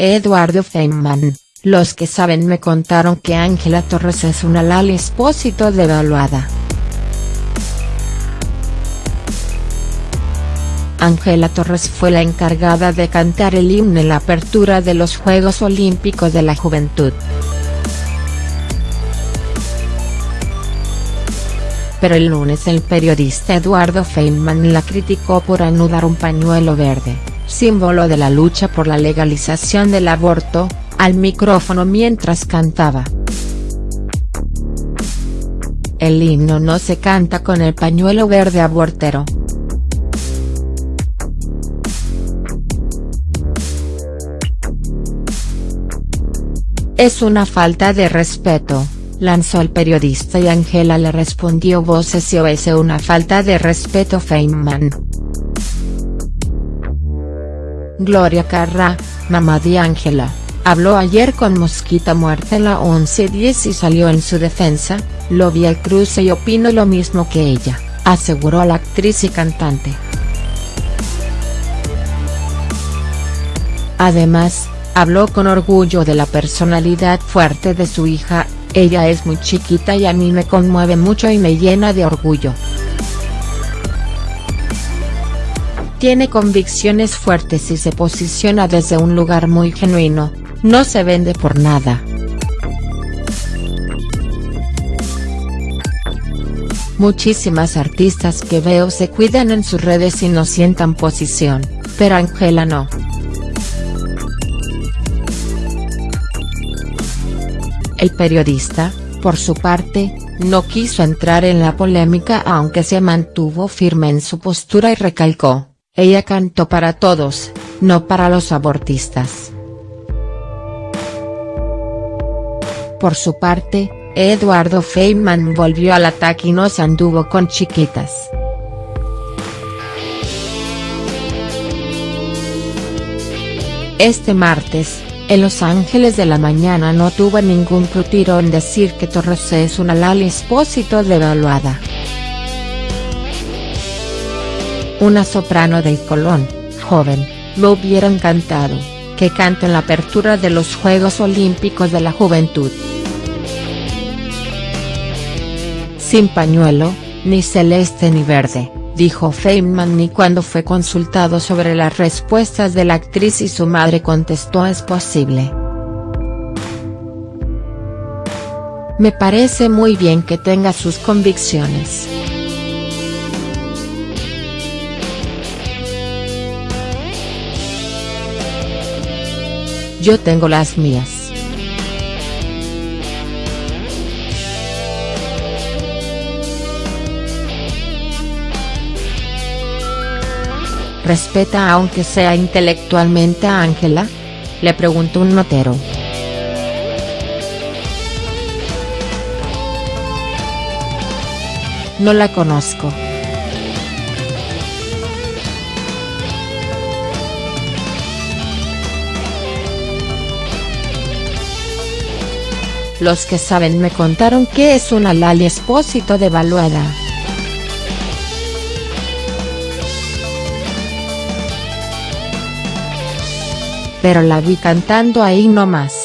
Eduardo Feynman, los que saben me contaron que Ángela Torres es una Lali Espósito devaluada. Ángela Torres fue la encargada de cantar el himno en la apertura de los Juegos Olímpicos de la Juventud. Pero el lunes el periodista Eduardo Feynman la criticó por anudar un pañuelo verde, símbolo de la lucha por la legalización del aborto, al micrófono mientras cantaba. El himno no se canta con el pañuelo verde abortero. Es una falta de respeto, lanzó el periodista y Angela le respondió voces si es una falta de respeto Feynman. Gloria Carra, mamá de Ángela, habló ayer con Mosquita Muerta en la 1110 y salió en su defensa, lo vi al cruce y opino lo mismo que ella, aseguró la actriz y cantante. Además, Habló con orgullo de la personalidad fuerte de su hija, ella es muy chiquita y a mí me conmueve mucho y me llena de orgullo. Tiene convicciones fuertes y se posiciona desde un lugar muy genuino, no se vende por nada. Muchísimas artistas que veo se cuidan en sus redes y no sientan posición, pero Angela no. El periodista, por su parte, no quiso entrar en la polémica aunque se mantuvo firme en su postura y recalcó, ella cantó para todos, no para los abortistas. Por su parte, Eduardo Feynman volvió al ataque y no se anduvo con chiquitas. Este martes, en Los Ángeles de la Mañana no tuvo ningún crutiro en decir que Torres es una Lali Espósito devaluada. Una soprano del Colón, joven, lo hubiera encantado, que cante en la apertura de los Juegos Olímpicos de la Juventud. Sin pañuelo, ni celeste ni verde dijo Feynman ni cuando fue consultado sobre las respuestas de la actriz y su madre contestó es posible. Me parece muy bien que tenga sus convicciones. Yo tengo las mías. ¿Respeta aunque sea intelectualmente a Ángela?, le preguntó un notero. No la conozco. Los que saben me contaron que es una Lali Espósito devaluada. pero la vi cantando ahí nomás.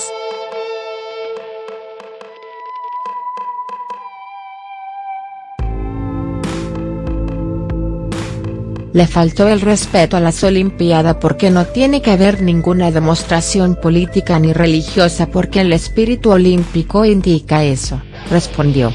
Le faltó el respeto a las Olimpiadas porque no tiene que haber ninguna demostración política ni religiosa porque el espíritu olímpico indica eso, respondió.